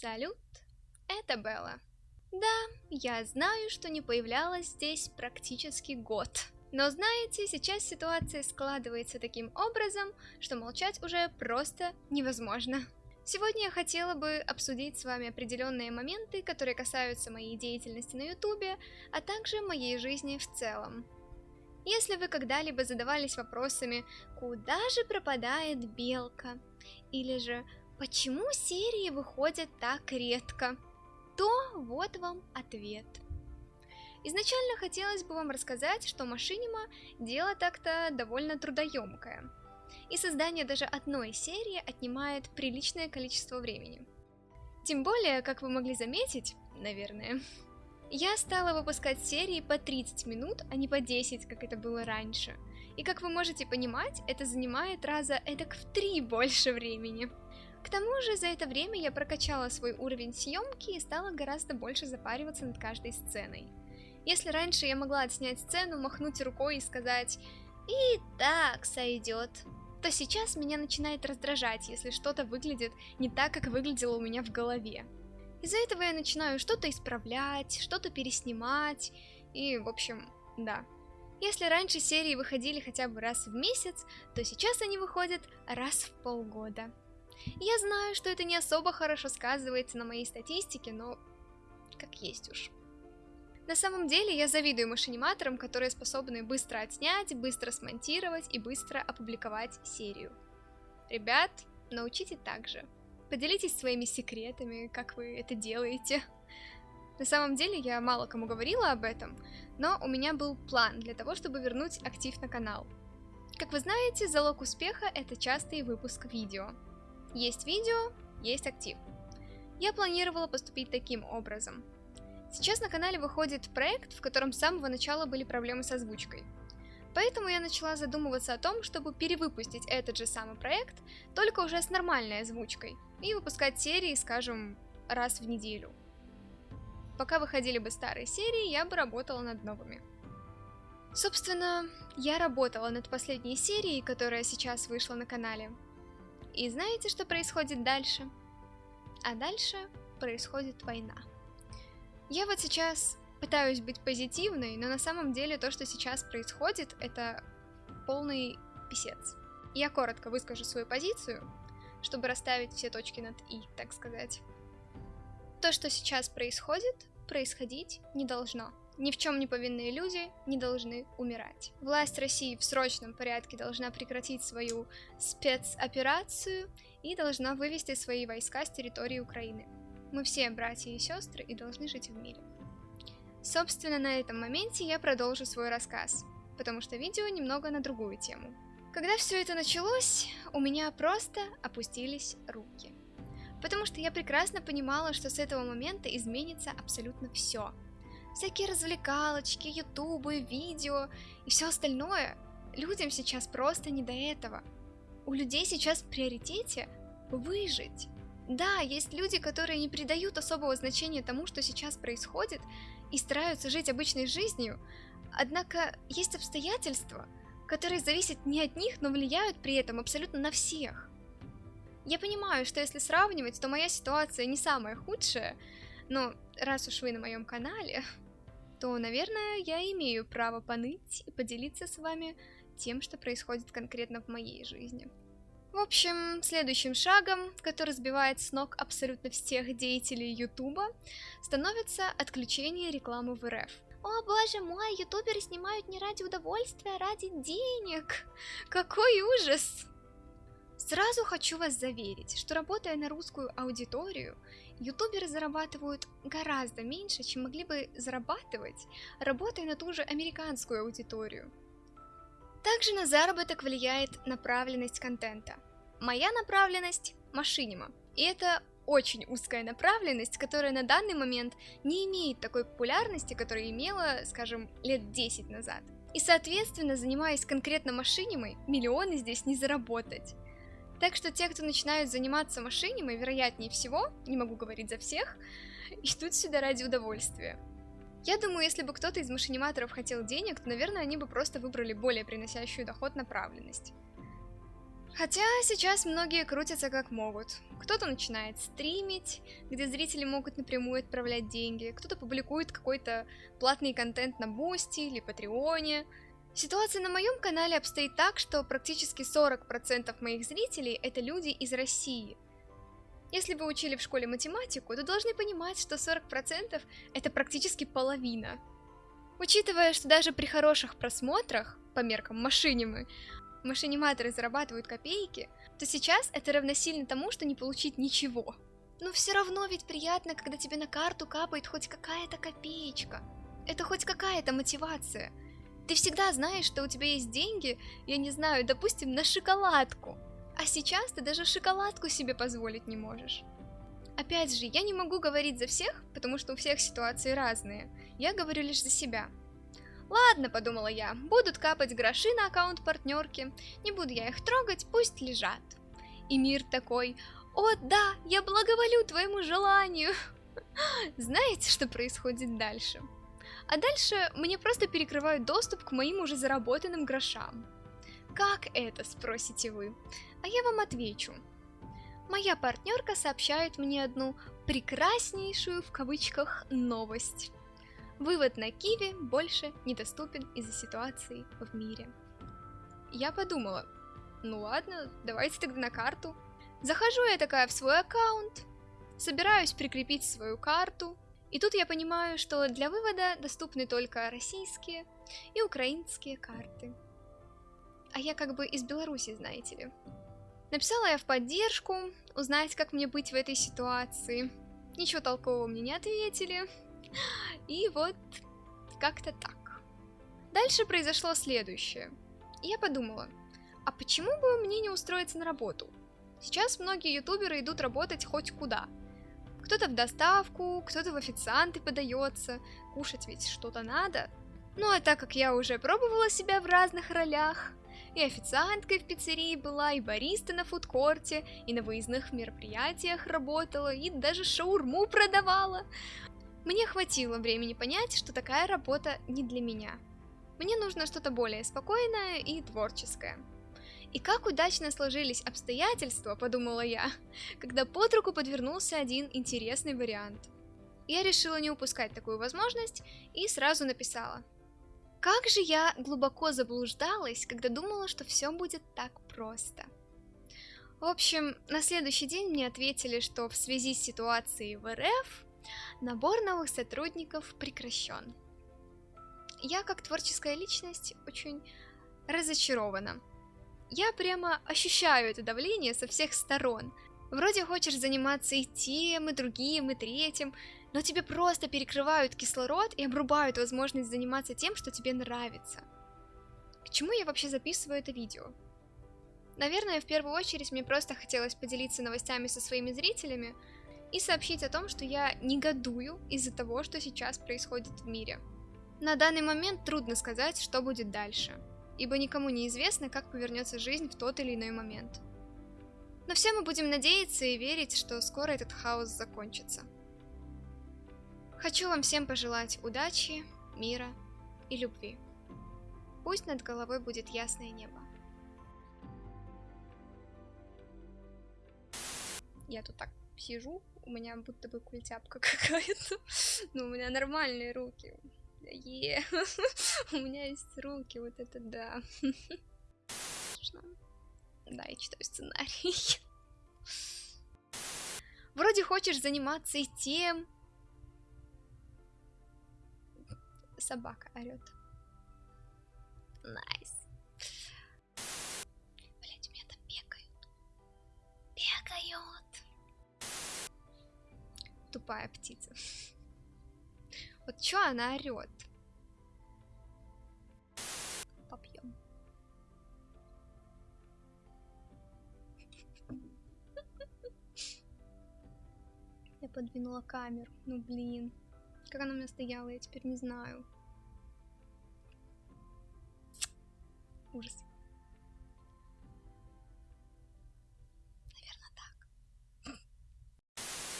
Салют, это Белла. Да, я знаю, что не появлялась здесь практически год. Но знаете, сейчас ситуация складывается таким образом, что молчать уже просто невозможно. Сегодня я хотела бы обсудить с вами определенные моменты, которые касаются моей деятельности на ютубе, а также моей жизни в целом. Если вы когда-либо задавались вопросами, куда же пропадает белка, или же почему серии выходят так редко, то вот вам ответ. Изначально хотелось бы вам рассказать, что машинима дело так-то довольно трудоемкое, и создание даже одной серии отнимает приличное количество времени. Тем более, как вы могли заметить, наверное, я стала выпускать серии по 30 минут, а не по 10, как это было раньше. И как вы можете понимать, это занимает раза эдак в 3 больше времени. К тому же за это время я прокачала свой уровень съемки и стала гораздо больше запариваться над каждой сценой. Если раньше я могла отснять сцену, махнуть рукой и сказать «И так сойдет», то сейчас меня начинает раздражать, если что-то выглядит не так, как выглядело у меня в голове. Из-за этого я начинаю что-то исправлять, что-то переснимать, и, в общем, да. Если раньше серии выходили хотя бы раз в месяц, то сейчас они выходят раз в полгода. Я знаю, что это не особо хорошо сказывается на моей статистике, но как есть уж. На самом деле я завидую машиниматорам, которые способны быстро отснять, быстро смонтировать и быстро опубликовать серию. Ребят, научите так же. Поделитесь своими секретами, как вы это делаете. На самом деле я мало кому говорила об этом, но у меня был план для того, чтобы вернуть актив на канал. Как вы знаете, залог успеха это частый выпуск видео. Есть видео, есть актив. Я планировала поступить таким образом. Сейчас на канале выходит проект, в котором с самого начала были проблемы с озвучкой. Поэтому я начала задумываться о том, чтобы перевыпустить этот же самый проект, только уже с нормальной озвучкой, и выпускать серии, скажем, раз в неделю. Пока выходили бы старые серии, я бы работала над новыми. Собственно, я работала над последней серией, которая сейчас вышла на канале, и знаете, что происходит дальше? А дальше происходит война. Я вот сейчас пытаюсь быть позитивной, но на самом деле то, что сейчас происходит, это полный писец. Я коротко выскажу свою позицию, чтобы расставить все точки над «и», так сказать. То, что сейчас происходит, происходить не должно. Ни в чем не повинные люди не должны умирать. Власть России в срочном порядке должна прекратить свою спецоперацию и должна вывести свои войска с территории Украины. Мы все братья и сестры и должны жить в мире. Собственно, на этом моменте я продолжу свой рассказ, потому что видео немного на другую тему. Когда все это началось, у меня просто опустились руки. Потому что я прекрасно понимала, что с этого момента изменится абсолютно все – всякие развлекалочки, ютубы, видео и все остальное. Людям сейчас просто не до этого. У людей сейчас в приоритете выжить. Да, есть люди, которые не придают особого значения тому, что сейчас происходит, и стараются жить обычной жизнью, однако есть обстоятельства, которые зависят не от них, но влияют при этом абсолютно на всех. Я понимаю, что если сравнивать, то моя ситуация не самая худшая, но раз уж вы на моем канале, то, наверное, я имею право поныть и поделиться с вами тем, что происходит конкретно в моей жизни. В общем, следующим шагом, который сбивает с ног абсолютно всех деятелей Ютуба, становится отключение рекламы в РФ. О боже мой, ютуберы снимают не ради удовольствия, а ради денег. Какой ужас! Сразу хочу вас заверить, что работая на русскую аудиторию, ютуберы зарабатывают гораздо меньше, чем могли бы зарабатывать, работая на ту же американскую аудиторию. Также на заработок влияет направленность контента. Моя направленность – машинима, и это очень узкая направленность, которая на данный момент не имеет такой популярности, которая имела, скажем, лет 10 назад. И соответственно, занимаясь конкретно машинимой, миллионы здесь не заработать. Так что те, кто начинают заниматься машинимой, вероятнее всего, не могу говорить за всех, идут сюда ради удовольствия. Я думаю, если бы кто-то из машиниматоров хотел денег, то, наверное, они бы просто выбрали более приносящую доход направленность. Хотя сейчас многие крутятся как могут. Кто-то начинает стримить, где зрители могут напрямую отправлять деньги, кто-то публикует какой-то платный контент на Boosty или Патреоне. Ситуация на моем канале обстоит так, что практически 40% моих зрителей это люди из России. Если вы учили в школе математику, то должны понимать, что 40% это практически половина. Учитывая, что даже при хороших просмотрах, по меркам машинимы, машиниматоры зарабатывают копейки, то сейчас это равносильно тому, что не получить ничего. Но все равно ведь приятно, когда тебе на карту капает хоть какая-то копеечка. Это хоть какая-то мотивация. Ты всегда знаешь, что у тебя есть деньги, я не знаю, допустим, на шоколадку. А сейчас ты даже шоколадку себе позволить не можешь. Опять же, я не могу говорить за всех, потому что у всех ситуации разные. Я говорю лишь за себя. Ладно, подумала я, будут капать гроши на аккаунт партнерки, не буду я их трогать, пусть лежат. И мир такой, о да, я благоволю твоему желанию. Знаете, что происходит дальше? А дальше мне просто перекрывают доступ к моим уже заработанным грошам. Как это, спросите вы? А я вам отвечу. Моя партнерка сообщает мне одну прекраснейшую в кавычках новость. Вывод на Киви больше недоступен из-за ситуации в мире. Я подумала, ну ладно, давайте тогда на карту. Захожу я такая в свой аккаунт, собираюсь прикрепить свою карту, и тут я понимаю, что для вывода доступны только российские и украинские карты. А я как бы из Беларуси, знаете ли. Написала я в поддержку, узнать, как мне быть в этой ситуации. Ничего толкового мне не ответили, и вот как-то так. Дальше произошло следующее. Я подумала, а почему бы мне не устроиться на работу? Сейчас многие ютуберы идут работать хоть куда. Кто-то в доставку, кто-то в официанты подается, кушать ведь что-то надо. Ну а так как я уже пробовала себя в разных ролях, и официанткой в пиццерии была, и бариста на фудкорте, и на выездных мероприятиях работала, и даже шаурму продавала. Мне хватило времени понять, что такая работа не для меня. Мне нужно что-то более спокойное и творческое. И как удачно сложились обстоятельства, подумала я, когда под руку подвернулся один интересный вариант. Я решила не упускать такую возможность и сразу написала. Как же я глубоко заблуждалась, когда думала, что все будет так просто. В общем, на следующий день мне ответили, что в связи с ситуацией в РФ Набор новых сотрудников прекращен. Я, как творческая личность, очень разочарована. Я прямо ощущаю это давление со всех сторон. Вроде хочешь заниматься и тем, и другим, и третьим, но тебе просто перекрывают кислород и обрубают возможность заниматься тем, что тебе нравится. К чему я вообще записываю это видео? Наверное, в первую очередь мне просто хотелось поделиться новостями со своими зрителями, и сообщить о том, что я негодую из-за того, что сейчас происходит в мире. На данный момент трудно сказать, что будет дальше, ибо никому не известно, как повернется жизнь в тот или иной момент. Но все мы будем надеяться и верить, что скоро этот хаос закончится. Хочу вам всем пожелать удачи, мира и любви. Пусть над головой будет ясное небо. Я тут так сижу, у меня будто бы культяпка какая-то. Но у меня нормальные руки. Yeah, у меня есть руки, вот это да. Да, я читаю сценарий. Вроде хочешь заниматься и тем. Собака орет. Nice. Блять, меня там бегают. Бегают тупая птица. Вот чё она орет? Попьем. Я подвинула камеру. Ну блин. Как она у меня стояла, я теперь не знаю.